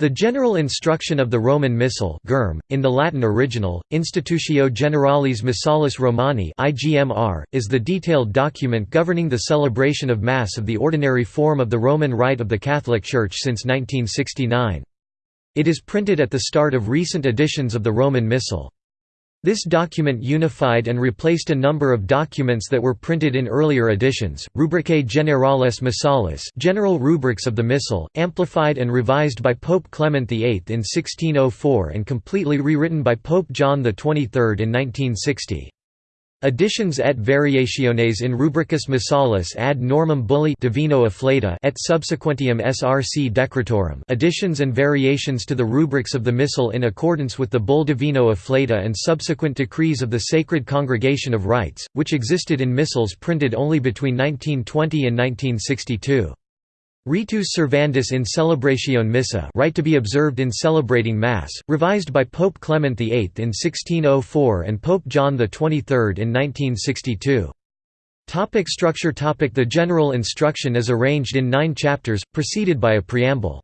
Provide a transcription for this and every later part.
The general instruction of the Roman Missal in the Latin original, Institutio Generalis Missalis Romani is the detailed document governing the celebration of Mass of the ordinary form of the Roman Rite of the Catholic Church since 1969. It is printed at the start of recent editions of the Roman Missal. This document unified and replaced a number of documents that were printed in earlier editions, Rubricae Generales Missalis General Rubrics of the Missal, amplified and revised by Pope Clement VIII in 1604 and completely rewritten by Pope John XXIII in 1960. Additions et variationes in rubricis missalis ad normam bulli Divino afflatu et subsequentium src decretorum additions and variations to the rubrics of the Missal in accordance with the bull Divino afflatu and subsequent decrees of the Sacred Congregation of Rites, which existed in missals printed only between 1920 and 1962. Ritus Servandus in celebratione Missae right to be observed in celebrating Mass, revised by Pope Clement VIII in 1604 and Pope John XXIII in 1962. Topic structure topic The general instruction is arranged in nine chapters, preceded by a preamble.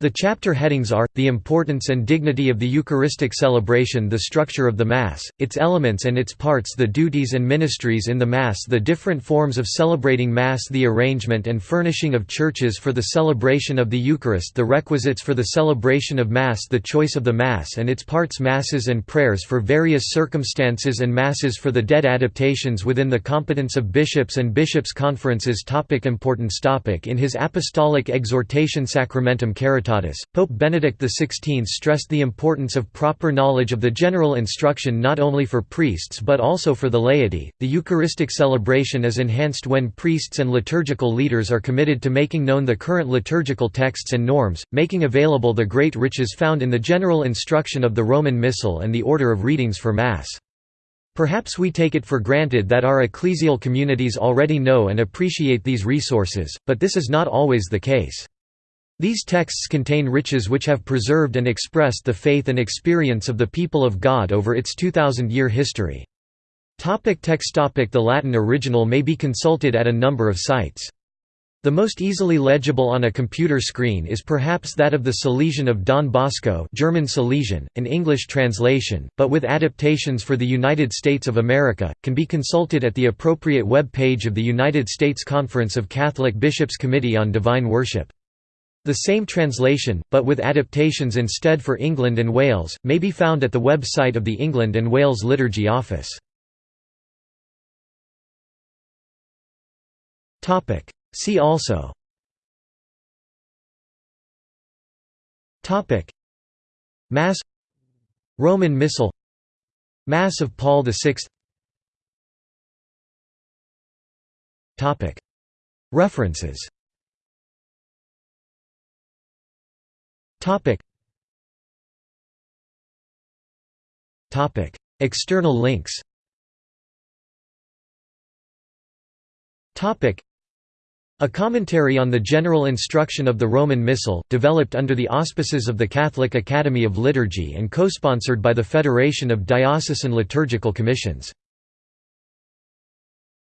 The chapter headings are, the importance and dignity of the Eucharistic celebration the structure of the Mass, its elements and its parts the duties and ministries in the Mass the different forms of celebrating Mass the arrangement and furnishing of churches for the celebration of the Eucharist the requisites for the celebration of Mass the choice of the Mass and its parts Masses and prayers for various circumstances and Masses for the dead adaptations within the competence of bishops and bishops' conferences topic Importance topic In his apostolic exhortation Sacramentum Caritatis Pope Benedict XVI stressed the importance of proper knowledge of the general instruction not only for priests but also for the laity. The Eucharistic celebration is enhanced when priests and liturgical leaders are committed to making known the current liturgical texts and norms, making available the great riches found in the general instruction of the Roman Missal and the order of readings for Mass. Perhaps we take it for granted that our ecclesial communities already know and appreciate these resources, but this is not always the case. These texts contain riches which have preserved and expressed the faith and experience of the people of God over its 2,000-year history. Topic text topic The Latin original may be consulted at a number of sites. The most easily legible on a computer screen is perhaps that of the Salesian of Don Bosco German Salesian, an English translation, but with adaptations for the United States of America, can be consulted at the appropriate web page of the United States Conference of Catholic Bishops Committee on Divine Worship. The same translation, but with adaptations instead for England and Wales, may be found at the website of the England and Wales Liturgy Office. See also. Mass. Roman Missal. Mass of Paul VI References Topic. Topic. External links Topic. A commentary on the general instruction of the Roman Missal, developed under the auspices of the Catholic Academy of Liturgy and co-sponsored by the Federation of Diocesan Liturgical Commissions